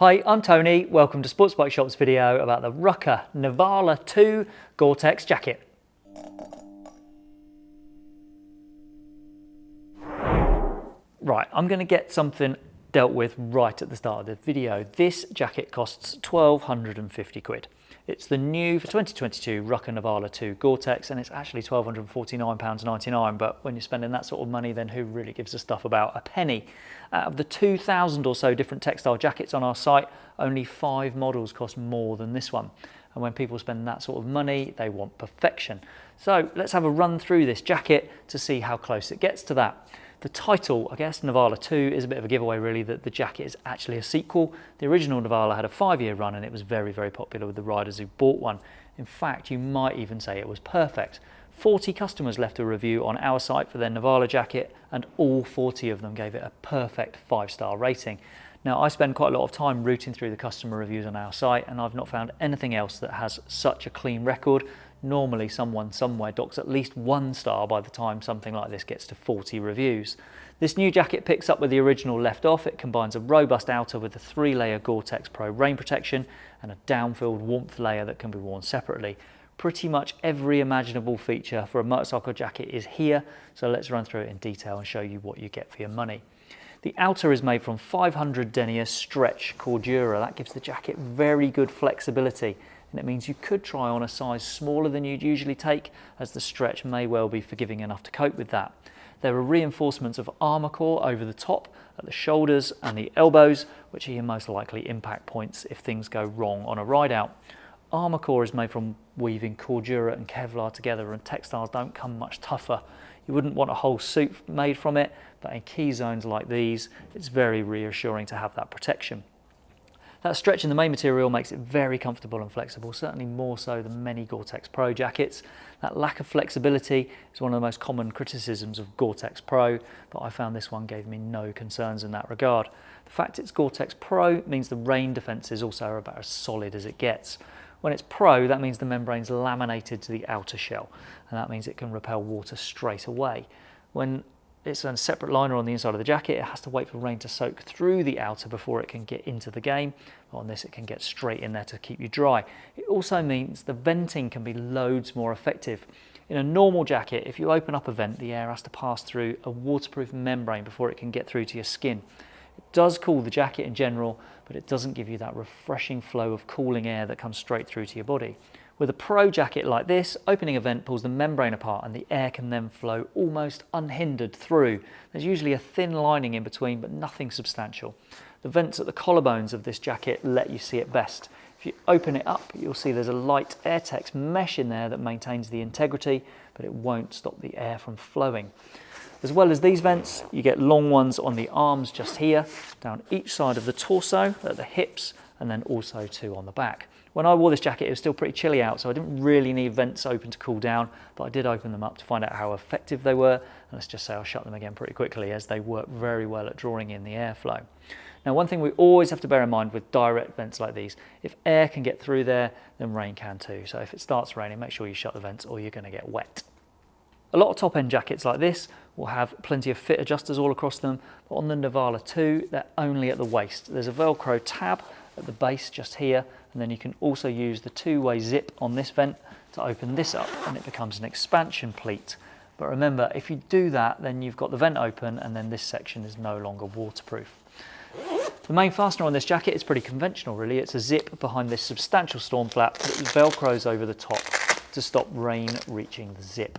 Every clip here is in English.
Hi, I'm Tony. Welcome to Sports Bike Shop's video about the Rukka Nivala 2 Gore-Tex jacket. Right, I'm going to get something dealt with right at the start of the video. This jacket costs 1250 quid. It's the new for 2022 Rukka Nivala 2 Gore-Tex and it's actually £1249.99 but when you're spending that sort of money then who really gives a stuff about a penny? Out of the 2,000 or so different textile jackets on our site only five models cost more than this one and when people spend that sort of money they want perfection. So let's have a run through this jacket to see how close it gets to that. The title, I guess, Nivala 2 is a bit of a giveaway really that the jacket is actually a sequel. The original Nivala had a five-year run and it was very, very popular with the riders who bought one. In fact, you might even say it was perfect. 40 customers left a review on our site for their Nivala jacket and all 40 of them gave it a perfect five-star rating. Now, I spend quite a lot of time rooting through the customer reviews on our site and I've not found anything else that has such a clean record normally someone somewhere docks at least one star by the time something like this gets to 40 reviews. This new jacket picks up where the original left off. It combines a robust outer with a three-layer Gore-Tex Pro rain protection and a down-filled warmth layer that can be worn separately. Pretty much every imaginable feature for a motorcycle jacket is here, so let's run through it in detail and show you what you get for your money. The outer is made from 500 denier stretch Cordura. That gives the jacket very good flexibility and it means you could try on a size smaller than you'd usually take as the stretch may well be forgiving enough to cope with that. There are reinforcements of Armacor over the top at the shoulders and the elbows which are your most likely impact points if things go wrong on a ride out. Armacor is made from weaving Cordura and Kevlar together and textiles don't come much tougher. You wouldn't want a whole suit made from it, but in key zones like these, it's very reassuring to have that protection. That stretch in the main material makes it very comfortable and flexible, certainly more so than many Gore-Tex Pro jackets. That lack of flexibility is one of the most common criticisms of Gore-Tex Pro, but I found this one gave me no concerns in that regard. The fact it's Gore-Tex Pro means the rain defences also are about as solid as it gets. When it's Pro, that means the membrane's laminated to the outer shell, and that means it can repel water straight away. When it's a separate liner on the inside of the jacket. It has to wait for rain to soak through the outer before it can get into the game. On this, it can get straight in there to keep you dry. It also means the venting can be loads more effective. In a normal jacket, if you open up a vent, the air has to pass through a waterproof membrane before it can get through to your skin. It does cool the jacket in general, but it doesn't give you that refreshing flow of cooling air that comes straight through to your body. With a Pro jacket like this, opening a vent pulls the membrane apart and the air can then flow almost unhindered through. There's usually a thin lining in between, but nothing substantial. The vents at the collarbones of this jacket let you see it best. If you open it up, you'll see there's a light Airtex mesh in there that maintains the integrity, but it won't stop the air from flowing. As well as these vents, you get long ones on the arms just here, down each side of the torso, at the hips, and then also two on the back. When I wore this jacket, it was still pretty chilly out, so I didn't really need vents open to cool down, but I did open them up to find out how effective they were. And let's just say I'll shut them again pretty quickly as they work very well at drawing in the airflow. Now, one thing we always have to bear in mind with direct vents like these, if air can get through there, then rain can too. So if it starts raining, make sure you shut the vents or you're gonna get wet. A lot of top end jackets like this will have plenty of fit adjusters all across them, but on the Nivala 2, they're only at the waist. There's a Velcro tab at the base just here and then you can also use the two-way zip on this vent to open this up and it becomes an expansion pleat. But remember, if you do that, then you've got the vent open and then this section is no longer waterproof. The main fastener on this jacket is pretty conventional really. It's a zip behind this substantial storm flap that velcros over the top to stop rain reaching the zip.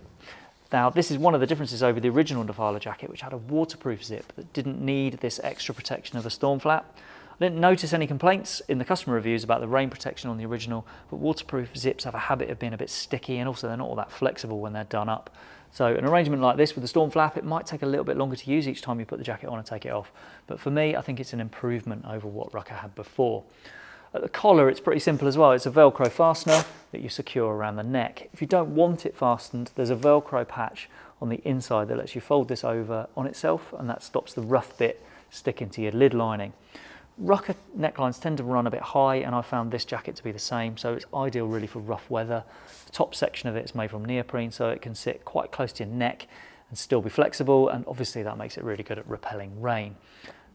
Now this is one of the differences over the original Nivala jacket which had a waterproof zip that didn't need this extra protection of a storm flap. Didn't notice any complaints in the customer reviews about the rain protection on the original, but waterproof zips have a habit of being a bit sticky and also they're not all that flexible when they're done up. So an arrangement like this with the storm flap, it might take a little bit longer to use each time you put the jacket on and take it off. But for me, I think it's an improvement over what Rukka had before. At the collar, it's pretty simple as well. It's a Velcro fastener that you secure around the neck. If you don't want it fastened, there's a Velcro patch on the inside that lets you fold this over on itself and that stops the rough bit sticking to your lid lining. Rukka necklines tend to run a bit high and I found this jacket to be the same so it's ideal really for rough weather. The top section of it is made from neoprene so it can sit quite close to your neck and still be flexible and obviously that makes it really good at repelling rain.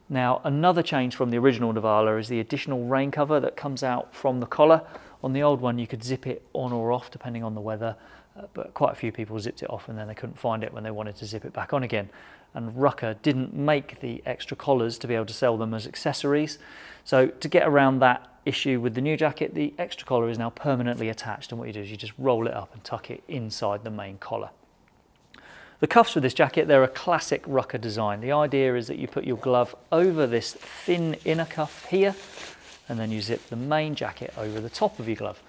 Now, another change from the original Nivala is the additional rain cover that comes out from the collar. On the old one, you could zip it on or off depending on the weather, uh, but quite a few people zipped it off and then they couldn't find it when they wanted to zip it back on again. And Rukka didn't make the extra collars to be able to sell them as accessories. So to get around that issue with the new jacket, the extra collar is now permanently attached and what you do is you just roll it up and tuck it inside the main collar. The cuffs for this jacket, they're a classic Rukka design. The idea is that you put your glove over this thin inner cuff here, and then you zip the main jacket over the top of your glove.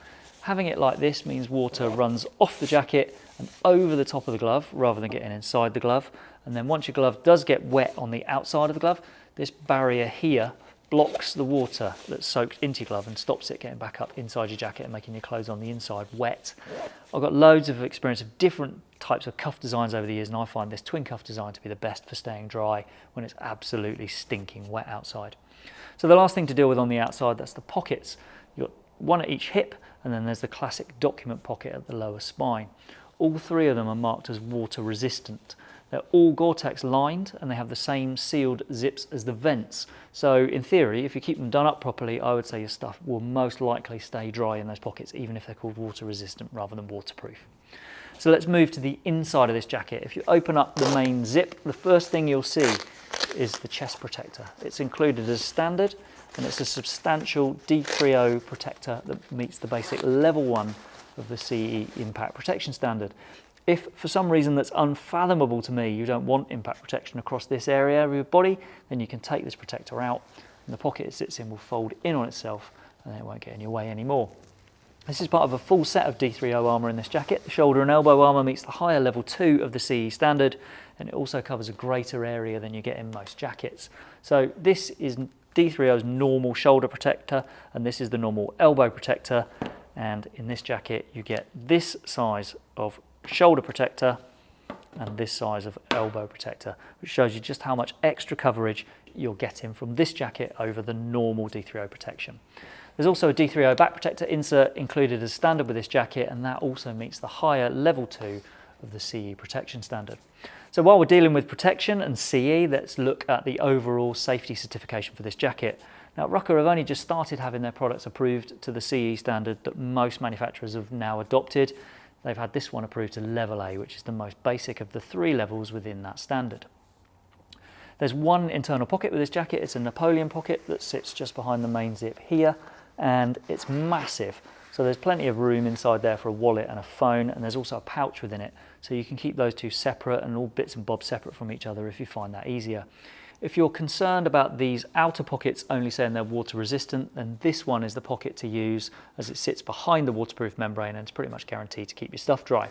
Having it like this means water runs off the jacket and over the top of the glove rather than getting inside the glove. And then once your glove does get wet on the outside of the glove, this barrier here blocks the water that's soaked into your glove and stops it getting back up inside your jacket and making your clothes on the inside wet. I've got loads of experience of different types of cuff designs over the years and I find this twin cuff design to be the best for staying dry when it's absolutely stinking wet outside. So the last thing to deal with on the outside, that's the pockets. You've got one at each hip and then there's the classic document pocket at the lower spine. All three of them are marked as water resistant. They're all Gore-Tex lined and they have the same sealed zips as the vents. So in theory, if you keep them done up properly, I would say your stuff will most likely stay dry in those pockets, even if they're called water resistant rather than waterproof. So let's move to the inside of this jacket. If you open up the main zip, the first thing you'll see is the chest protector. It's included as standard and it's a substantial D3O protector that meets the basic level one of the CE impact protection standard. If for some reason that's unfathomable to me, you don't want impact protection across this area of your body, then you can take this protector out and the pocket it sits in will fold in on itself and it won't get in your way anymore. This is part of a full set of D3O armour in this jacket. The shoulder and elbow armour meets the higher level 2 of the CE standard and it also covers a greater area than you get in most jackets. So this is D3O's normal shoulder protector and this is the normal elbow protector and in this jacket you get this size of shoulder protector and this size of elbow protector, which shows you just how much extra coverage you're getting from this jacket over the normal D3O protection. There's also a D3O back protector insert included as standard with this jacket and that also meets the higher level 2 of the CE protection standard. So while we're dealing with protection and CE, let's look at the overall safety certification for this jacket. Now Rukka have only just started having their products approved to the CE standard that most manufacturers have now adopted they've had this one approved to level A, which is the most basic of the three levels within that standard. There's one internal pocket with this jacket. It's a Napoleon pocket that sits just behind the main zip here, and it's massive. So there's plenty of room inside there for a wallet and a phone, and there's also a pouch within it. So you can keep those two separate and all bits and bobs separate from each other if you find that easier. If you're concerned about these outer pockets only saying they're water resistant, then this one is the pocket to use as it sits behind the waterproof membrane and it's pretty much guaranteed to keep your stuff dry.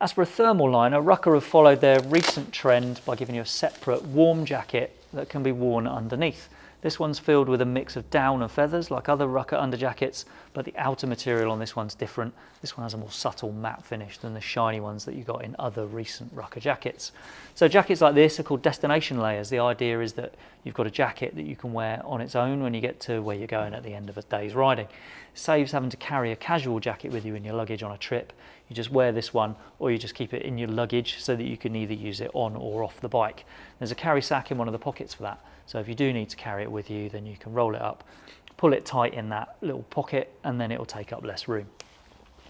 As for a thermal liner, Rukka have followed their recent trend by giving you a separate warm jacket that can be worn underneath. This one's filled with a mix of down and feathers like other Rukka underjackets, but the outer material on this one's different. This one has a more subtle matte finish than the shiny ones that you got in other recent Rukka jackets. So jackets like this are called destination layers. The idea is that you've got a jacket that you can wear on its own when you get to where you're going at the end of a day's riding. Saves having to carry a casual jacket with you in your luggage on a trip. You just wear this one or you just keep it in your luggage so that you can either use it on or off the bike. There's a carry sack in one of the pockets for that. So if you do need to carry it with you, then you can roll it up, pull it tight in that little pocket, and then it will take up less room.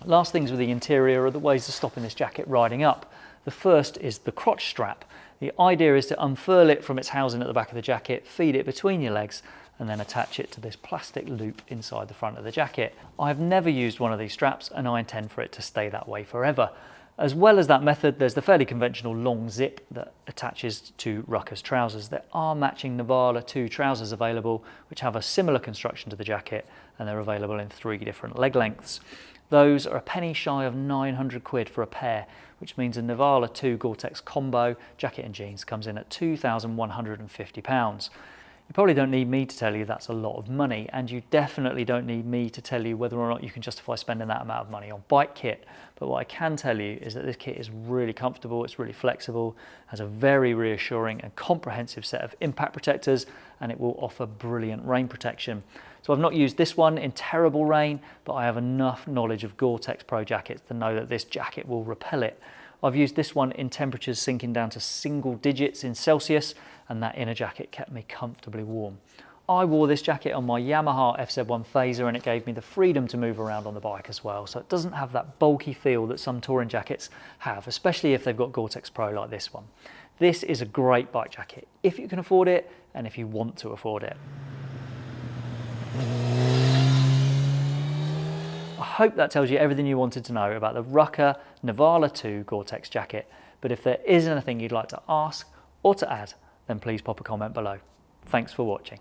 Last things with the interior are the ways of stopping this jacket riding up. The first is the crotch strap. The idea is to unfurl it from its housing at the back of the jacket, feed it between your legs, and then attach it to this plastic loop inside the front of the jacket. I've never used one of these straps and I intend for it to stay that way forever. As well as that method, there's the fairly conventional long zip that attaches to Rukka's trousers. There are matching Nivala 2 trousers available, which have a similar construction to the jacket, and they're available in three different leg lengths. Those are a penny shy of 900 quid for a pair, which means a Nivala 2 Gore-Tex combo jacket and jeans comes in at 2,150 pounds. You probably don't need me to tell you that's a lot of money, and you definitely don't need me to tell you whether or not you can justify spending that amount of money on bike kit. But what I can tell you is that this kit is really comfortable, it's really flexible, has a very reassuring and comprehensive set of impact protectors, and it will offer brilliant rain protection. I've not used this one in terrible rain, but I have enough knowledge of Gore-Tex Pro jackets to know that this jacket will repel it. I've used this one in temperatures sinking down to single digits in Celsius and that inner jacket kept me comfortably warm. I wore this jacket on my Yamaha FZ1 Fazer and it gave me the freedom to move around on the bike as well. So it doesn't have that bulky feel that some touring jackets have, especially if they've got Gore-Tex Pro like this one. This is a great bike jacket if you can afford it and if you want to afford it. I hope that tells you everything you wanted to know about the Rukka Nivala 2 Gore-Tex jacket. But if there is anything you'd like to ask or to add, then please pop a comment below. Thanks for watching.